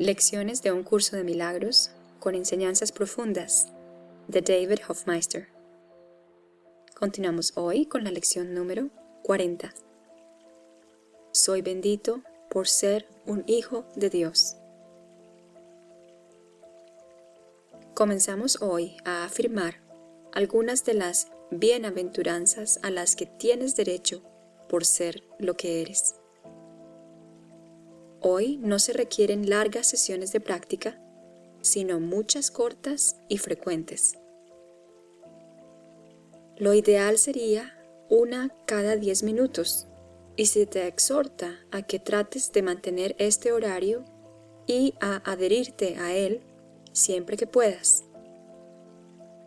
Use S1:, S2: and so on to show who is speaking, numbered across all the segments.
S1: Lecciones de un curso de milagros con enseñanzas profundas de David Hofmeister. Continuamos hoy con la lección número 40. Soy bendito por ser un hijo de Dios. Comenzamos hoy a afirmar algunas de las bienaventuranzas a las que tienes derecho por ser lo que eres. Hoy no se requieren largas sesiones de práctica, sino muchas cortas y frecuentes. Lo ideal sería una cada 10 minutos y se te exhorta a que trates de mantener este horario y a adherirte a él siempre que puedas.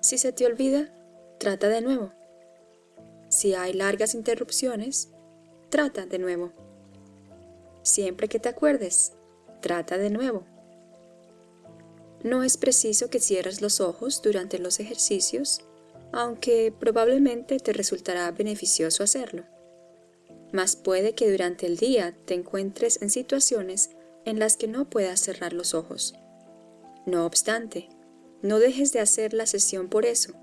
S1: Si se te olvida, trata de nuevo. Si hay largas interrupciones, trata de nuevo. Siempre que te acuerdes, trata de nuevo. No es preciso que cierres los ojos durante los ejercicios, aunque probablemente te resultará beneficioso hacerlo. Mas puede que durante el día te encuentres en situaciones en las que no puedas cerrar los ojos. No obstante, no dejes de hacer la sesión por eso.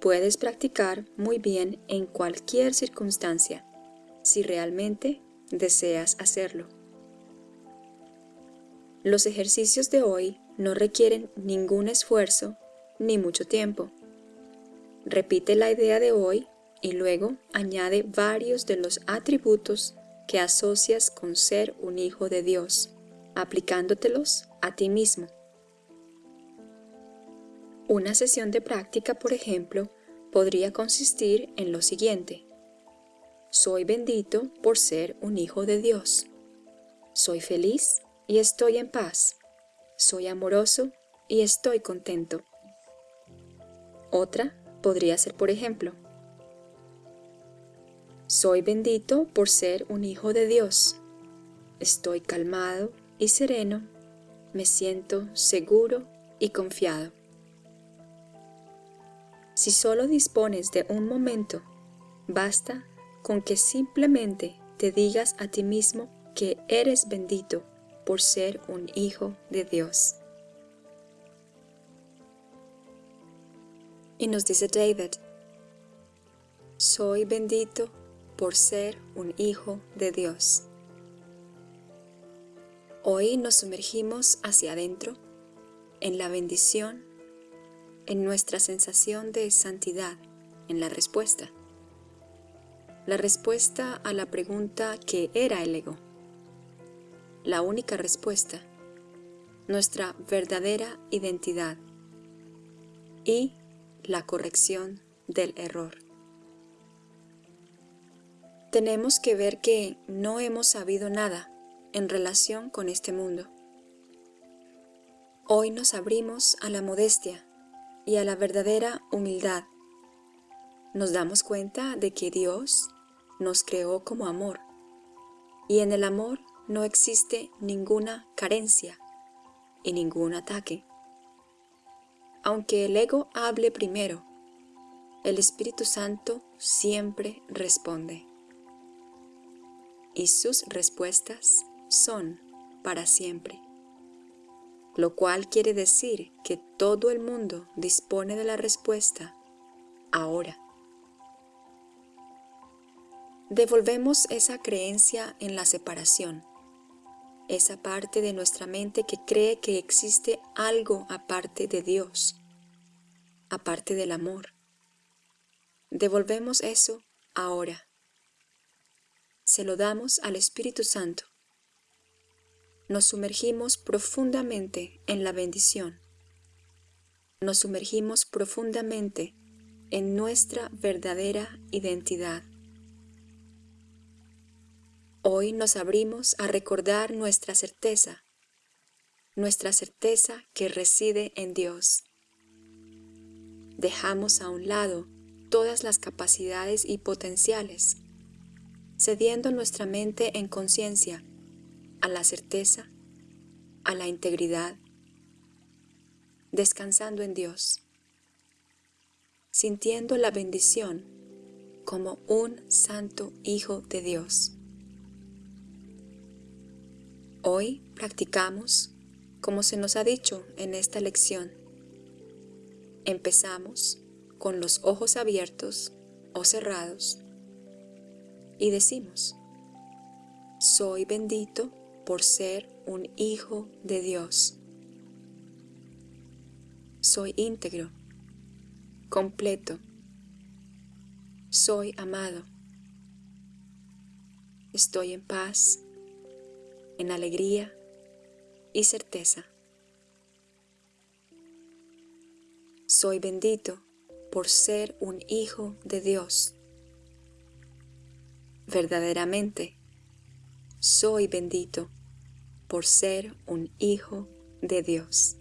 S1: Puedes practicar muy bien en cualquier circunstancia, si realmente deseas hacerlo. Los ejercicios de hoy no requieren ningún esfuerzo ni mucho tiempo. Repite la idea de hoy y luego añade varios de los atributos que asocias con ser un hijo de Dios, aplicándotelos a ti mismo. Una sesión de práctica, por ejemplo, podría consistir en lo siguiente. Soy bendito por ser un hijo de Dios. Soy feliz y estoy en paz. Soy amoroso y estoy contento. Otra podría ser, por ejemplo, Soy bendito por ser un hijo de Dios. Estoy calmado y sereno. Me siento seguro y confiado. Si solo dispones de un momento, basta con que simplemente te digas a ti mismo que eres bendito por ser un hijo de Dios. Y nos dice David, soy bendito por ser un hijo de Dios. Hoy nos sumergimos hacia adentro, en la bendición, en nuestra sensación de santidad, en la respuesta la respuesta a la pregunta ¿qué era el ego? La única respuesta, nuestra verdadera identidad y la corrección del error. Tenemos que ver que no hemos sabido nada en relación con este mundo. Hoy nos abrimos a la modestia y a la verdadera humildad. Nos damos cuenta de que Dios nos creó como amor, y en el amor no existe ninguna carencia y ningún ataque. Aunque el ego hable primero, el Espíritu Santo siempre responde. Y sus respuestas son para siempre. Lo cual quiere decir que todo el mundo dispone de la respuesta ahora devolvemos esa creencia en la separación, esa parte de nuestra mente que cree que existe algo aparte de Dios, aparte del amor. Devolvemos eso ahora. Se lo damos al Espíritu Santo. Nos sumergimos profundamente en la bendición. Nos sumergimos profundamente en nuestra verdadera identidad. Hoy nos abrimos a recordar nuestra certeza, nuestra certeza que reside en Dios. Dejamos a un lado todas las capacidades y potenciales, cediendo nuestra mente en conciencia a la certeza, a la integridad, descansando en Dios, sintiendo la bendición como un santo Hijo de Dios. Hoy practicamos como se nos ha dicho en esta lección. Empezamos con los ojos abiertos o cerrados y decimos, soy bendito por ser un hijo de Dios. Soy íntegro, completo. Soy amado. Estoy en paz, en alegría y certeza. Soy bendito por ser un hijo de Dios. Verdaderamente, soy bendito por ser un hijo de Dios.